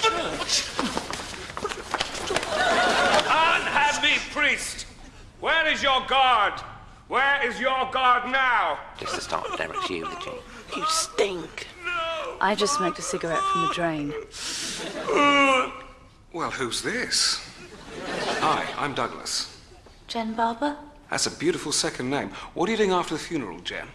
church. Unhappy priest! Where is your God? Where is your God now? Just to start Derek's eulogy. You stink. No. I just smoked a cigarette from the drain. Uh, well, who's this? Hi, I'm Douglas. Jen Barber? That's a beautiful second name. What are you doing after the funeral, Jen?